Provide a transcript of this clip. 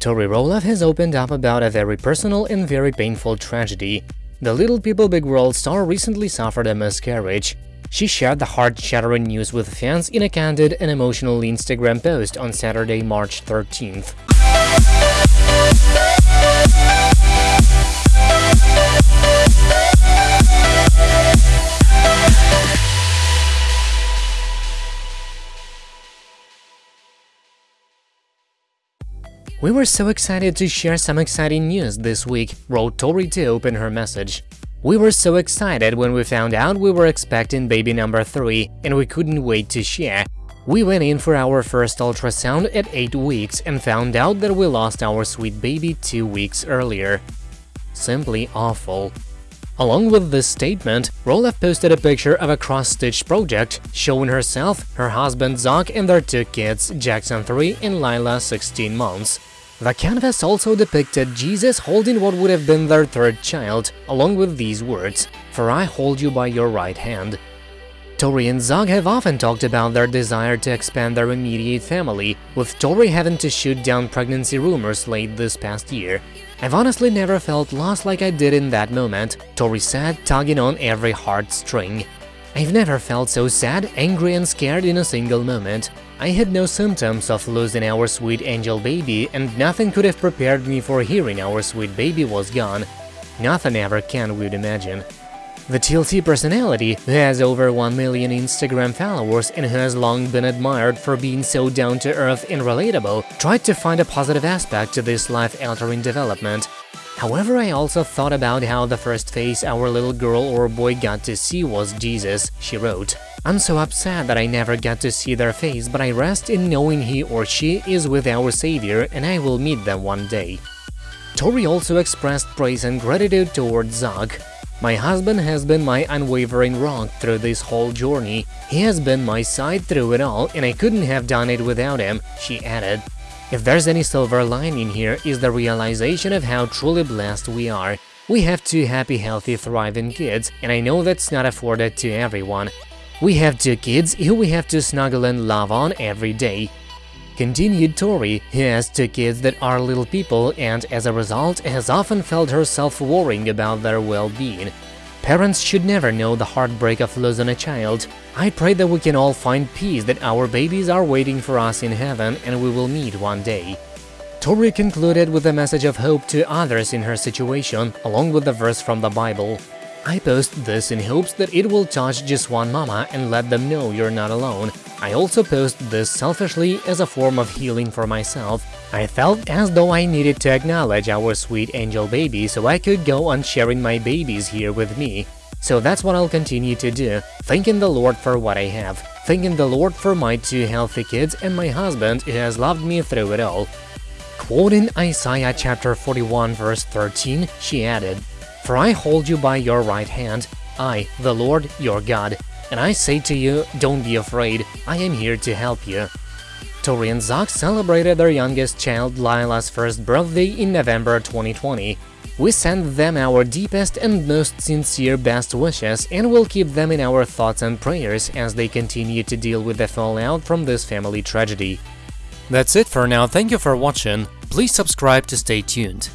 Tori Roloff has opened up about a very personal and very painful tragedy. The Little People Big World star recently suffered a miscarriage. She shared the heart-shattering news with fans in a candid and emotional Instagram post on Saturday, March 13th. We were so excited to share some exciting news this week, wrote Tori to open her message. We were so excited when we found out we were expecting baby number 3 and we couldn't wait to share. We went in for our first ultrasound at 8 weeks and found out that we lost our sweet baby 2 weeks earlier. Simply awful. Along with this statement, Roloff posted a picture of a cross-stitch project showing herself, her husband Zach and their two kids, Jackson 3 and Lila 16 months. The canvas also depicted Jesus holding what would have been their third child, along with these words, For I hold you by your right hand. Tori and Zach have often talked about their desire to expand their immediate family, with Tori having to shoot down pregnancy rumors late this past year. I've honestly never felt lost like I did in that moment, Tori said, tugging on every heartstring. I've never felt so sad, angry and scared in a single moment. I had no symptoms of losing our sweet angel baby, and nothing could have prepared me for hearing our sweet baby was gone. Nothing ever can, we'd imagine. The TLC personality, who has over 1 million Instagram followers and who has long been admired for being so down-to-earth and relatable, tried to find a positive aspect to this life-altering development. However, I also thought about how the first face our little girl or boy got to see was Jesus, she wrote. I'm so upset that I never got to see their face, but I rest in knowing he or she is with our Savior and I will meet them one day. Tori also expressed praise and gratitude towards Zach. My husband has been my unwavering rock through this whole journey. He has been my side through it all and I couldn't have done it without him, she added. If there's any silver lining here is the realization of how truly blessed we are. We have two happy, healthy, thriving kids, and I know that's not afforded to everyone. We have two kids who we have to snuggle and love on every day. Continued Tori, who has two kids that are little people and as a result has often felt herself worrying about their well-being. Parents should never know the heartbreak of losing a child. I pray that we can all find peace that our babies are waiting for us in heaven and we will meet one day. Tori concluded with a message of hope to others in her situation, along with the verse from the Bible. I post this in hopes that it will touch just one mama and let them know you're not alone. I also post this selfishly as a form of healing for myself. I felt as though I needed to acknowledge our sweet angel baby so I could go on sharing my babies here with me. So that's what I'll continue to do, thanking the Lord for what I have, thanking the Lord for my two healthy kids and my husband who has loved me through it all. Quoting Isaiah chapter 41 verse 13, she added, for I hold you by your right hand, I, the Lord your God, and I say to you, don't be afraid, I am here to help you. Tori and Zach celebrated their youngest child Lila's first birthday in November 2020. We send them our deepest and most sincere best wishes and will keep them in our thoughts and prayers as they continue to deal with the fallout from this family tragedy. That's it for now, thank you for watching, please subscribe to stay tuned.